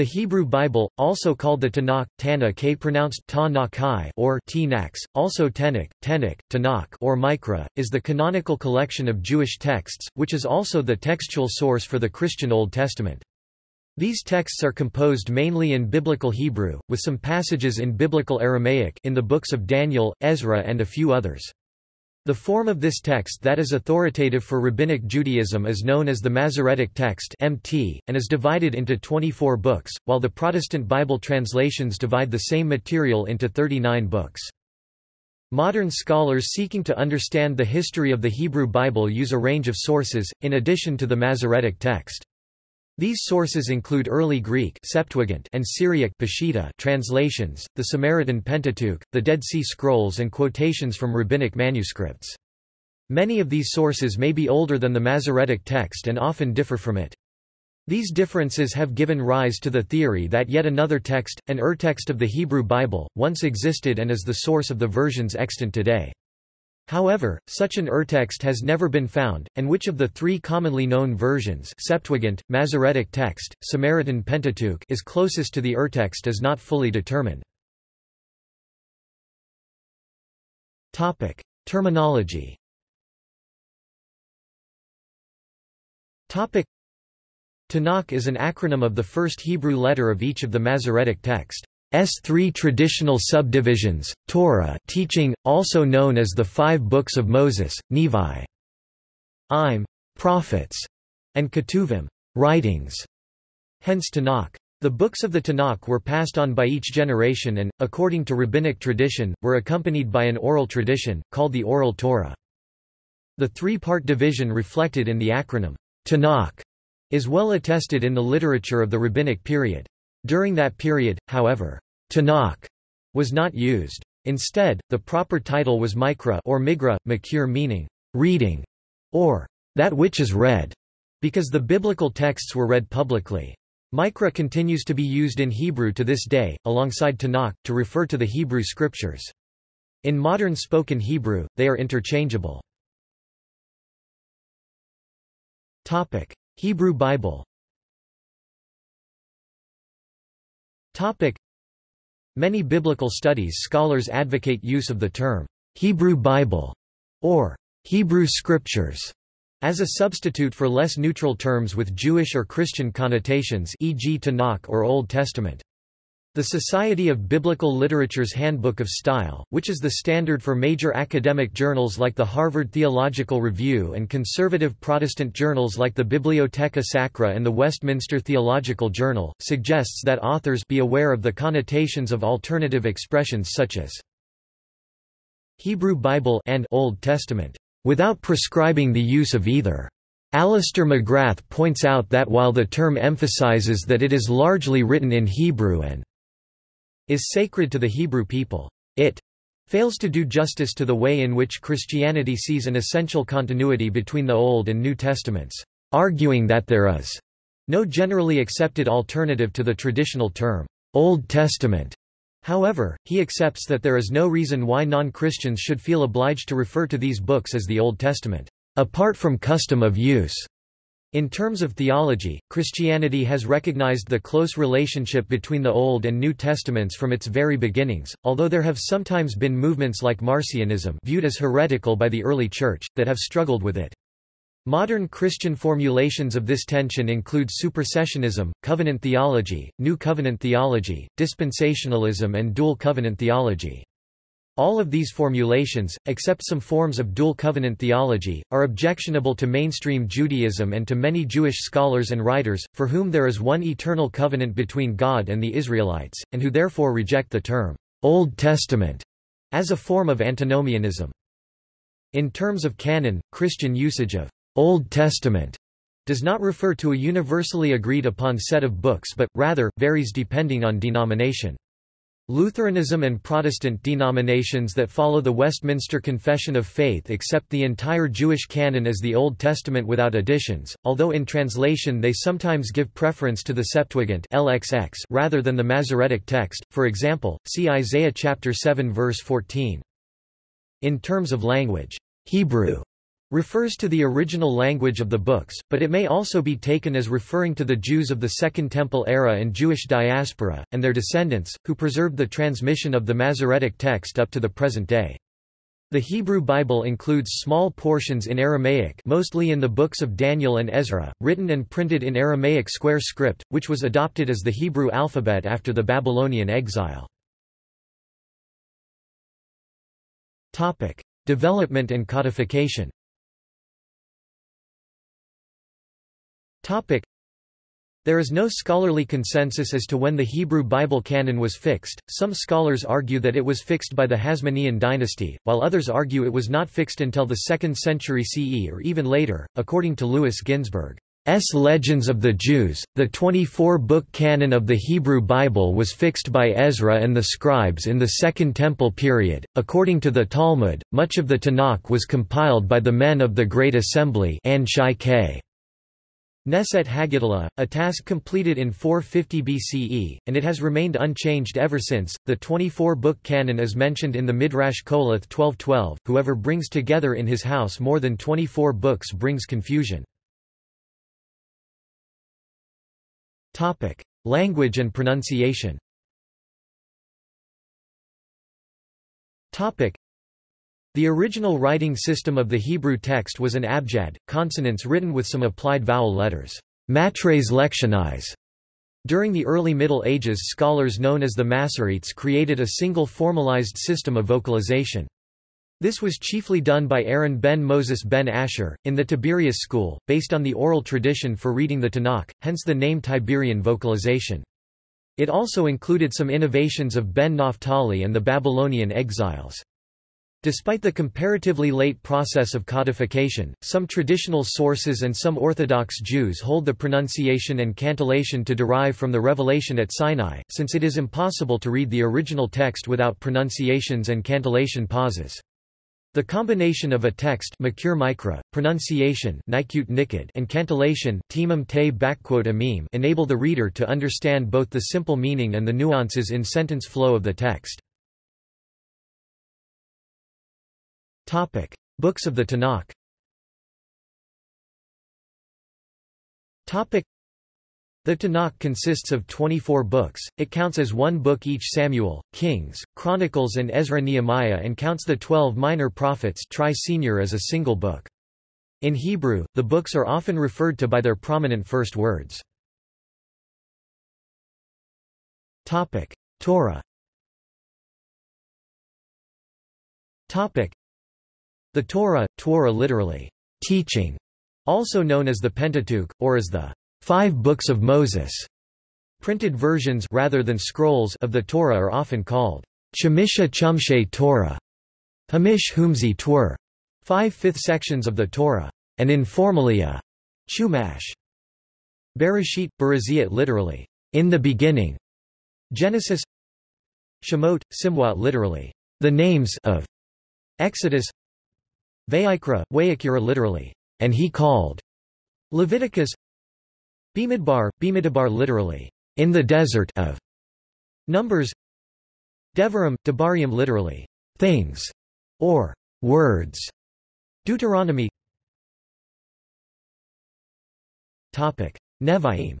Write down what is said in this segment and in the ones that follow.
The Hebrew Bible, also called the Tanakh, Tanakh pronounced ta or Tnax, also Tenach, Tenach, Tanakh or Mikra, is the canonical collection of Jewish texts, which is also the textual source for the Christian Old Testament. These texts are composed mainly in Biblical Hebrew, with some passages in Biblical Aramaic in the books of Daniel, Ezra and a few others. The form of this text that is authoritative for Rabbinic Judaism is known as the Masoretic text (MT) and is divided into 24 books, while the Protestant Bible translations divide the same material into 39 books. Modern scholars seeking to understand the history of the Hebrew Bible use a range of sources, in addition to the Masoretic text. These sources include early Greek Septuagint and Syriac Peshitta translations, the Samaritan Pentateuch, the Dead Sea Scrolls and quotations from rabbinic manuscripts. Many of these sources may be older than the Masoretic text and often differ from it. These differences have given rise to the theory that yet another text, an urtext of the Hebrew Bible, once existed and is the source of the versions extant today. However, such an urtext has never been found, and which of the three commonly known versions Septuagint, Masoretic text, Samaritan Pentateuch is closest to the urtext is not fully determined. Terminology Tanakh is an acronym of the first Hebrew letter of each of the Masoretic text. S three traditional subdivisions, Torah teaching, also known as the Five Books of Moses, Nevi, Im, prophets, and Ketuvim, writings. Hence Tanakh. The books of the Tanakh were passed on by each generation and, according to rabbinic tradition, were accompanied by an oral tradition, called the Oral Torah. The three-part division reflected in the acronym, Tanakh, is well attested in the literature of the rabbinic period. During that period, however, Tanakh was not used. Instead, the proper title was Mikra or Migra, Makir meaning reading, or that which is read, because the biblical texts were read publicly. Mikra continues to be used in Hebrew to this day, alongside Tanakh, to refer to the Hebrew scriptures. In modern spoken Hebrew, they are interchangeable. Hebrew Bible Topic. Many biblical studies scholars advocate use of the term Hebrew Bible or Hebrew Scriptures as a substitute for less neutral terms with Jewish or Christian connotations e.g. Tanakh or Old Testament. The Society of Biblical Literature's Handbook of Style, which is the standard for major academic journals like the Harvard Theological Review and conservative Protestant journals like the Bibliotheca Sacra and the Westminster Theological Journal, suggests that authors be aware of the connotations of alternative expressions such as Hebrew Bible and Old Testament, without prescribing the use of either. Alister McGrath points out that while the term emphasizes that it is largely written in Hebrew and is sacred to the Hebrew people. It fails to do justice to the way in which Christianity sees an essential continuity between the Old and New Testaments, arguing that there is no generally accepted alternative to the traditional term, Old Testament. However, he accepts that there is no reason why non-Christians should feel obliged to refer to these books as the Old Testament, apart from custom of use. In terms of theology, Christianity has recognized the close relationship between the Old and New Testaments from its very beginnings, although there have sometimes been movements like Marcionism viewed as heretical by the early Church, that have struggled with it. Modern Christian formulations of this tension include supersessionism, covenant theology, New Covenant theology, dispensationalism and dual covenant theology. All of these formulations, except some forms of dual covenant theology, are objectionable to mainstream Judaism and to many Jewish scholars and writers, for whom there is one eternal covenant between God and the Israelites, and who therefore reject the term Old Testament as a form of antinomianism. In terms of canon, Christian usage of Old Testament does not refer to a universally agreed upon set of books but, rather, varies depending on denomination. Lutheranism and Protestant denominations that follow the Westminster Confession of Faith accept the entire Jewish canon as the Old Testament without additions, although in translation they sometimes give preference to the Septuagint LXX rather than the Masoretic text, for example, see Isaiah chapter 7 verse 14. In terms of language, Hebrew refers to the original language of the books, but it may also be taken as referring to the Jews of the Second Temple era and Jewish diaspora, and their descendants, who preserved the transmission of the Masoretic text up to the present day. The Hebrew Bible includes small portions in Aramaic mostly in the books of Daniel and Ezra, written and printed in Aramaic square script, which was adopted as the Hebrew alphabet after the Babylonian exile. Development and codification there is no scholarly consensus as to when the Hebrew Bible canon was fixed. Some scholars argue that it was fixed by the Hasmonean dynasty, while others argue it was not fixed until the 2nd century CE or even later, according to Louis Ginzberg. S. Legends of the Jews, the 24-book canon of the Hebrew Bible was fixed by Ezra and the scribes in the Second Temple period. According to the Talmud, much of the Tanakh was compiled by the men of the Great Assembly Neset Haggadlah, a task completed in 450 BCE, and it has remained unchanged ever since. The 24 book canon is mentioned in the Midrash Koheleth 1212. Whoever brings together in his house more than 24 books brings confusion. Topic: Language and pronunciation. The original writing system of the Hebrew text was an abjad, consonants written with some applied vowel letters matres lectionis. During the early Middle Ages scholars known as the Masoretes created a single formalized system of vocalization. This was chiefly done by Aaron ben Moses ben Asher, in the Tiberias school, based on the oral tradition for reading the Tanakh, hence the name Tiberian vocalization. It also included some innovations of Ben Naphtali and the Babylonian exiles. Despite the comparatively late process of codification, some traditional sources and some Orthodox Jews hold the pronunciation and cantillation to derive from the revelation at Sinai, since it is impossible to read the original text without pronunciations and cantillation pauses. The combination of a text micra, pronunciation and cantillation enable the reader to understand both the simple meaning and the nuances in sentence flow of the text. Topic: Books of the Tanakh. Topic: The Tanakh consists of 24 books. It counts as one book each Samuel, Kings, Chronicles and Ezra-Nehemiah and counts the 12 minor prophets tri-senior as a single book. In Hebrew, the books are often referred to by their prominent first words. Topic: Torah. Topic: the Torah, Torah literally, teaching, also known as the Pentateuch, or as the Five Books of Moses. Printed versions rather than scrolls of the Torah are often called Chemisha Chumshe Torah, Hamish Humzi Twur, five-fifth sections of the Torah, and informally a Chumash. Bereshit, Beraziat literally, in the beginning. Genesis Shemot, Simwat literally, the names of Exodus Vayikra, Wayakira literally, and he called. Leviticus Bimidbar, Bimidabar literally, in the desert of. Numbers Devarim, Debarium literally, things, or words. Deuteronomy Topic: Nevi'im.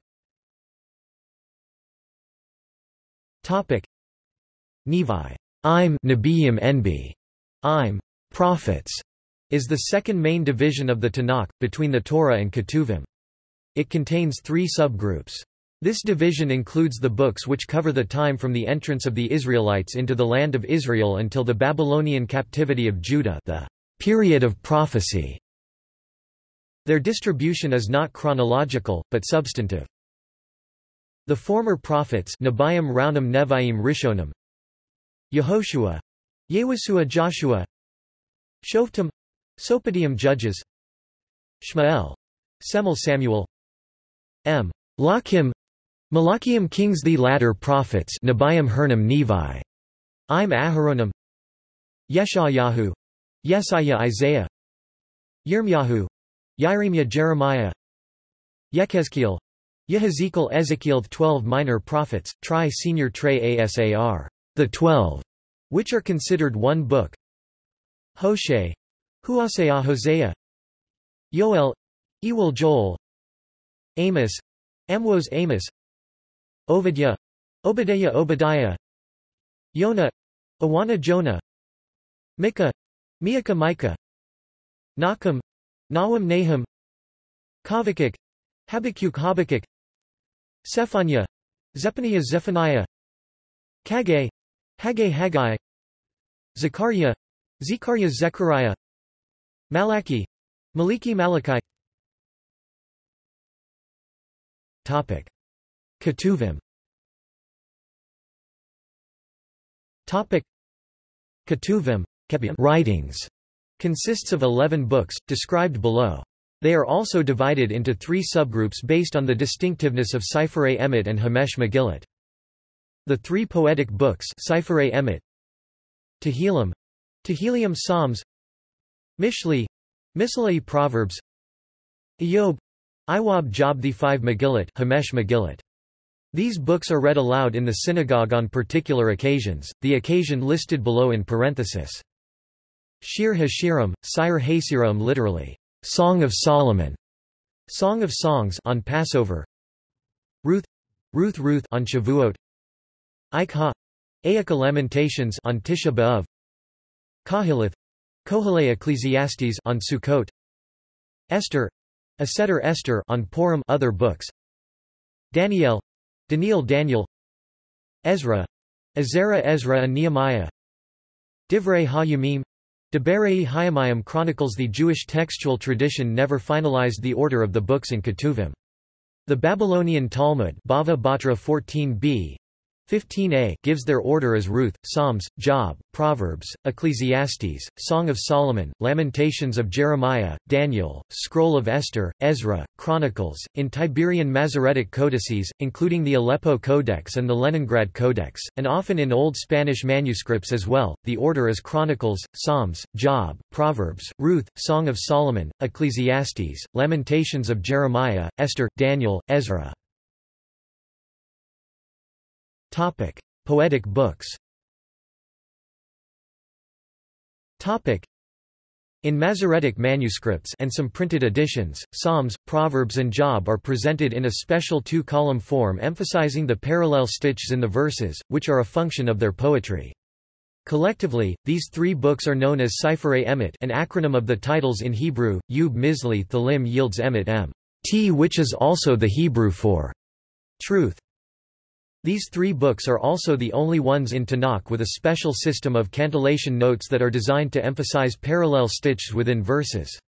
Topic: Nevi. I'm Nebiim Enbi. I'm prophets is the second main division of the Tanakh, between the Torah and Ketuvim. It contains three subgroups. This division includes the books which cover the time from the entrance of the Israelites into the land of Israel until the Babylonian captivity of Judah the period of prophecy. Their distribution is not chronological, but substantive. The former prophets Nebiim Raunim Neviim Rishonim Yehoshua Yewasua Joshua Shoftim Sopadium Judges Shmael. Semel Samuel M. Lachim Malachiam Kings The latter prophets Nebiim Hernam Nevi. I'm Aharonim Yeshayahu Yesaiah Isaiah Yirmyahu Yiremia Jeremiah Yechezkiel Yehezekiel Ezekiel The Twelve minor prophets, tri senior tre asar, the twelve, which are considered one book Hosea Huasea Hosea Yoel Ewell Joel Amos Amwos Amos Ovidya Obadiah Obadiah Yonah Awana Jonah Micah Miaka Micah Nahum Nahum Nahum Kavakuk Habakkuk Habakkuk Zephaniah Zephaniah Zephaniah Kaggai Haggai Haggai Zechariah Zechariah Zechariah Malachi Maliki Malachi. Topic. Ketuvim. Topic. Ketuvim writings consists of 11 books described below. They are also divided into three subgroups based on the distinctiveness of Sifrei Emet and Hamesh Megillat. The three poetic books Sifrei Emet, Tehillim, Tehillim Psalms, Mishli, Mishlei Proverbs, Iyov, Iwab Job the five Megillat, Hamesh Megillat. These books are read aloud in the synagogue on particular occasions, the occasion listed below in parenthesis. Shir Hashirim, Sire Hasirim literally, Song of Solomon, Song of Songs on Passover, Ruth, Ruth Ruth on Shavuot, Ikha, Ayaka Lamentations on Tisha B'av, Kahilith, Kohelei Ecclesiastes on Sukkot, Esther, Aseter Esther on Purim other books, Daniel, Daniel Daniel, Ezra, Ezra Ezra and Nehemiah, Divrei HaYamim, Deberei Hayamayim chronicles the Jewish textual tradition never finalized the order of the books in Ketuvim. The Babylonian Talmud Bava Batra 14b 15a gives their order as Ruth, Psalms, Job, Proverbs, Ecclesiastes, Song of Solomon, Lamentations of Jeremiah, Daniel, Scroll of Esther, Ezra, Chronicles, in Tiberian Masoretic codices, including the Aleppo Codex and the Leningrad Codex, and often in Old Spanish manuscripts as well. The order is Chronicles, Psalms, Job, Proverbs, Ruth, Song of Solomon, Ecclesiastes, Lamentations of Jeremiah, Esther, Daniel, Ezra. Topic: Poetic books. Topic: in Masoretic manuscripts and some printed editions, Psalms, Proverbs and Job are presented in a special two-column form emphasizing the parallel stitches in the verses, which are a function of their poetry. Collectively, these three books are known as Sifrei Emet an acronym of the titles in Hebrew, Yub Mizli Thalim yields Emet M. T which is also the Hebrew for truth. These three books are also the only ones in Tanakh with a special system of cantillation notes that are designed to emphasize parallel stitches within verses.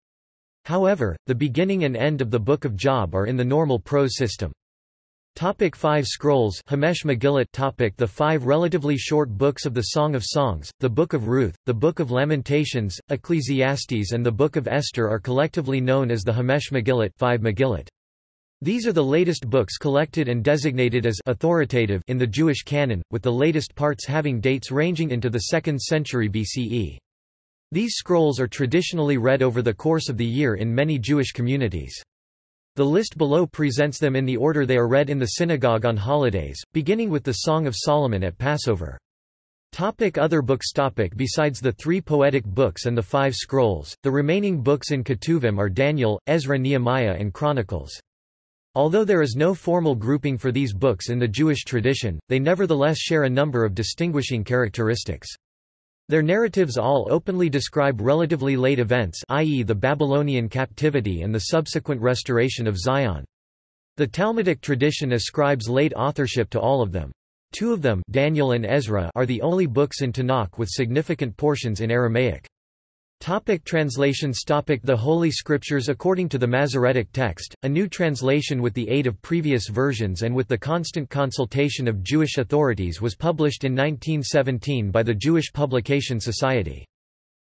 However, the beginning and end of the Book of Job are in the normal prose system. Topic five Scrolls Hamesh Megillat topic The five relatively short books of the Song of Songs, the Book of Ruth, the Book of Lamentations, Ecclesiastes and the Book of Esther are collectively known as the Hamesh Megillat, five Megillat. These are the latest books collected and designated as authoritative in the Jewish canon, with the latest parts having dates ranging into the 2nd century BCE. These scrolls are traditionally read over the course of the year in many Jewish communities. The list below presents them in the order they are read in the synagogue on holidays, beginning with the Song of Solomon at Passover. Topic other books topic Besides the three poetic books and the five scrolls, the remaining books in Ketuvim are Daniel, Ezra Nehemiah and Chronicles. Although there is no formal grouping for these books in the Jewish tradition, they nevertheless share a number of distinguishing characteristics. Their narratives all openly describe relatively late events i.e. the Babylonian captivity and the subsequent restoration of Zion. The Talmudic tradition ascribes late authorship to all of them. Two of them Daniel and Ezra are the only books in Tanakh with significant portions in Aramaic. Topic translations Topic The Holy Scriptures According to the Masoretic text, a new translation with the aid of previous versions and with the constant consultation of Jewish authorities was published in 1917 by the Jewish Publication Society.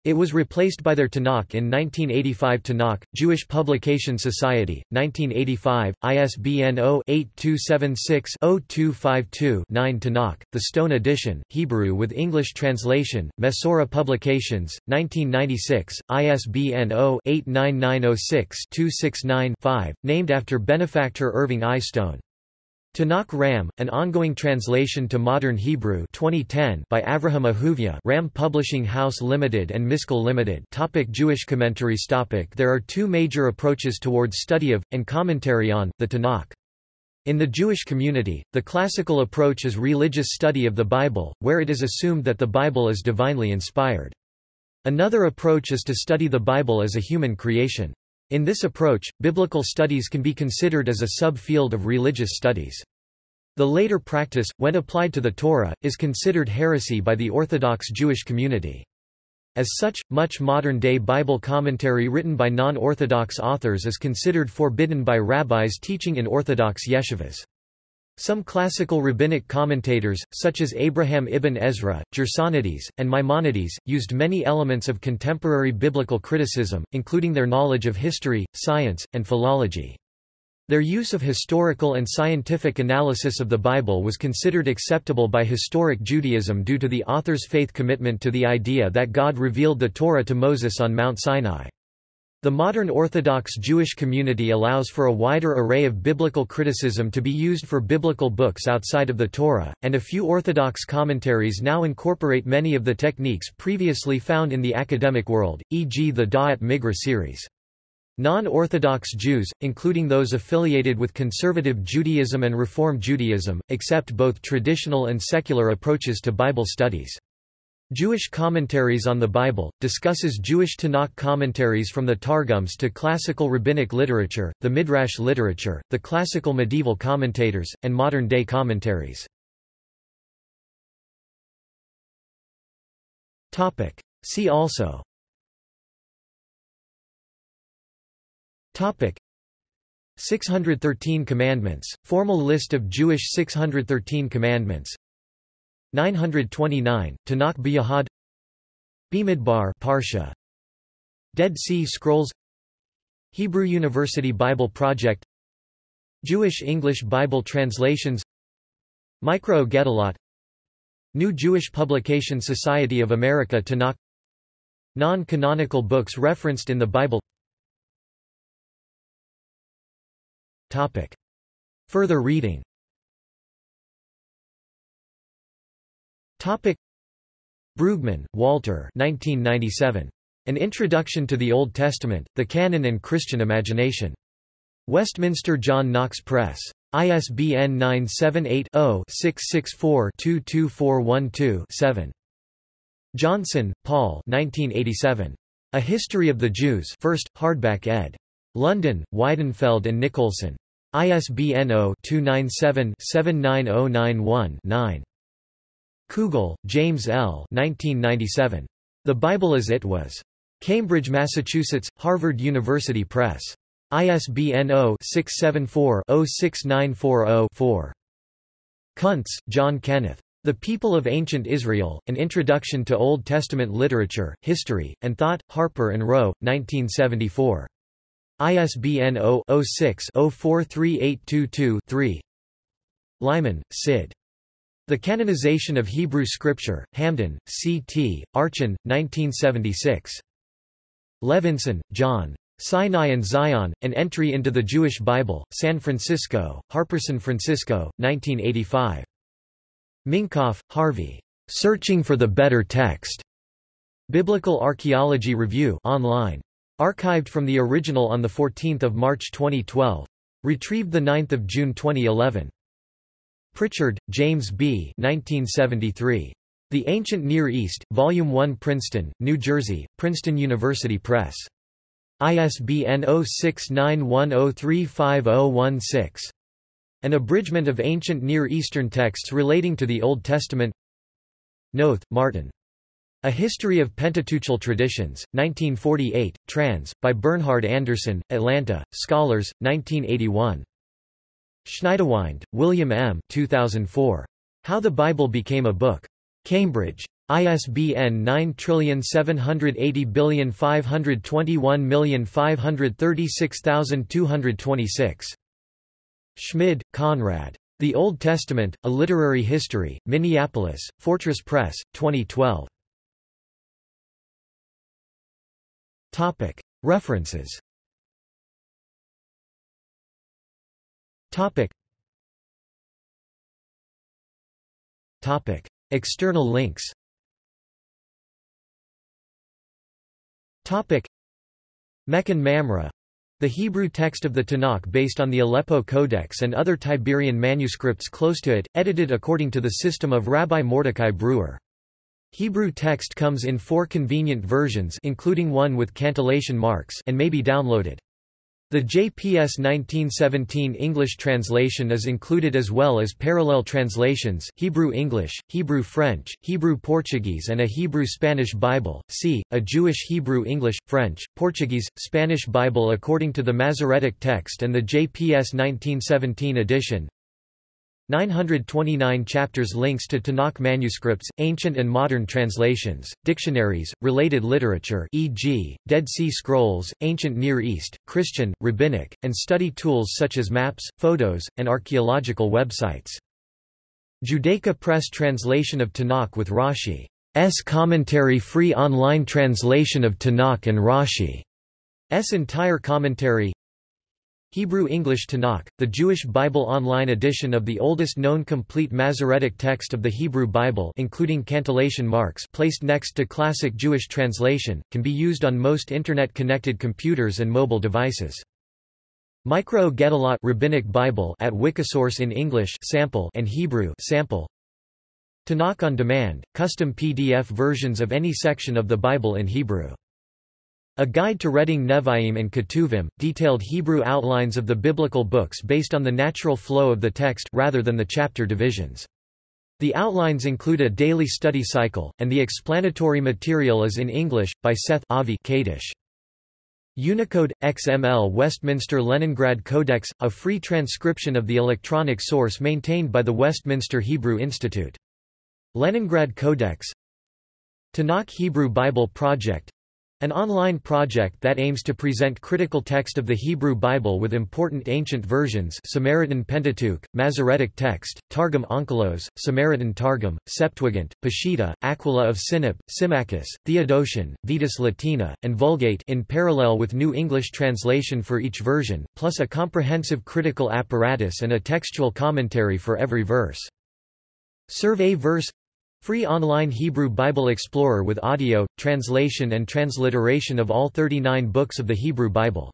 It was replaced by their Tanakh in 1985 Tanakh, Jewish Publication Society, 1985, ISBN 0-8276-0252-9 Tanakh, the Stone Edition, Hebrew with English translation, Mesora Publications, 1996, ISBN 0-89906-269-5, named after benefactor Irving I. Stone. Tanakh Ram, an ongoing translation to modern Hebrew 2010 by Avraham Ahuvia Ram Publishing House Limited and Miskal Limited topic Jewish commentaries topic There are two major approaches towards study of, and commentary on, the Tanakh. In the Jewish community, the classical approach is religious study of the Bible, where it is assumed that the Bible is divinely inspired. Another approach is to study the Bible as a human creation. In this approach, biblical studies can be considered as a sub-field of religious studies. The later practice, when applied to the Torah, is considered heresy by the Orthodox Jewish community. As such, much modern-day Bible commentary written by non-Orthodox authors is considered forbidden by rabbis teaching in Orthodox yeshivas. Some classical rabbinic commentators, such as Abraham ibn Ezra, Gersonides, and Maimonides, used many elements of contemporary biblical criticism, including their knowledge of history, science, and philology. Their use of historical and scientific analysis of the Bible was considered acceptable by historic Judaism due to the author's faith commitment to the idea that God revealed the Torah to Moses on Mount Sinai. The modern Orthodox Jewish community allows for a wider array of biblical criticism to be used for biblical books outside of the Torah, and a few Orthodox commentaries now incorporate many of the techniques previously found in the academic world, e.g. the Da'at Migra series. Non-Orthodox Jews, including those affiliated with conservative Judaism and Reform Judaism, accept both traditional and secular approaches to Bible studies. Jewish Commentaries on the Bible, discusses Jewish Tanakh commentaries from the Targums to classical rabbinic literature, the Midrash literature, the classical medieval commentators, and modern-day commentaries. See also. Topic. 613 Commandments, formal list of Jewish 613 commandments 929, Tanakh B'Yahad Bimidbar Parsha Dead Sea Scrolls Hebrew University Bible Project Jewish English Bible translations Mikraot Gedolot New Jewish Publication Society of America Tanakh Non-canonical books referenced in the Bible Topic. Further reading Topic Brueggemann, Walter 1997. An Introduction to the Old Testament, the Canon and Christian Imagination. Westminster John Knox Press. ISBN 978-0-664-22412-7. Johnson, Paul 1987. A History of the Jews 1st, hardback ed. London, Weidenfeld and Nicolson. ISBN 0-297-79091-9. Kugel, James L. 1997. The Bible as It Was. Cambridge, Massachusetts, Harvard University Press. ISBN 0-674-06940-4. Kuntz, John Kenneth. The People of Ancient Israel, An Introduction to Old Testament Literature, History, and Thought, Harper and Row, 1974. ISBN 0-06-043822-3 Leiman, Sid. The Canonization of Hebrew Scripture, Hamden, C.T., Archon, 1976. Levenson, John. Sinai and Zion, An Entry into the Jewish Bible, San Francisco, Harper San Francisco, 1985. Minkoff, Harvey. Searching for the Better Text. Biblical Archaeology Review online. Archived from the original on 14 March 2012. Retrieved 9 June 2011. Pritchard, James B. 1973. The Ancient Near East, Volume 1 Princeton, New Jersey, Princeton University Press. ISBN 0691035016. An abridgment of ancient Near Eastern texts relating to the Old Testament Noth, Martin. A History of Pentateuchal Traditions, 1948, trans. by Bernhard Anderson, Atlanta, Scholars, 1981. Schniedewind, William M. 2004. How the Bible Became a Book. Cambridge. ISBN 9780521536226. Schmid, Konrad. The Old Testament, A Literary History, Minneapolis, Fortress Press, 2012. References Topic. Topic. External links Topic. Mechon Mamre the Hebrew text of the Tanakh based on the Aleppo Codex and other Tiberian manuscripts close to it, edited according to the system of Rabbi Mordecai Breuer. Hebrew text comes in four convenient versions including one with cantillation marks and may be downloaded. The JPS 1917 English translation is included as well as parallel translations Hebrew-English, Hebrew-French, Hebrew-Portuguese and a Hebrew-Spanish Bible, c. a Jewish Hebrew-English, French, Portuguese, Spanish Bible according to the Masoretic text and the JPS 1917 edition. 929 chapters links to Tanakh manuscripts, ancient and modern translations, dictionaries, related literature e.g., Dead Sea Scrolls, Ancient Near East, Christian, Rabbinic, and study tools such as maps, photos, and archaeological websites. Judaica Press translation of Tanakh with Rashi's commentary free online translation of Tanakh and Rashi's entire commentary Hebrew-English Tanakh, the Jewish Bible online edition of the oldest known complete Masoretic text of the Hebrew Bible including cantillation marks placed next to classic Jewish translation, can be used on most Internet-connected computers and mobile devices. Mikraot Gedolot Rabbinic Bible at Wikisource in English sample and Hebrew sample. Tanakh on demand, custom PDF versions of any section of the Bible in Hebrew. A Guide to Reading Nevi'im and Ketuvim, detailed Hebrew outlines of the biblical books based on the natural flow of the text rather than the chapter divisions. The outlines include a daily study cycle, and the explanatory material is in English, by Seth Avi Kadish. Unicode XML Westminster Leningrad Codex, a free transcription of the electronic source maintained by the Westminster Hebrew Institute. Leningrad Codex Tanakh Hebrew Bible Project an online project that aims to present critical text of the Hebrew Bible with important ancient versions Samaritan Pentateuch, Masoretic text, Targum Onkelos, Samaritan Targum, Septuagint, Peshitta, Aquila of Sinop, Symmachus, Theodotion, Vetus Latina, and Vulgate in parallel with New English translation for each version, plus a comprehensive critical apparatus and a textual commentary for every verse. Survey verse Free online Hebrew Bible Explorer with audio, translation and transliteration of all 39 books of the Hebrew Bible.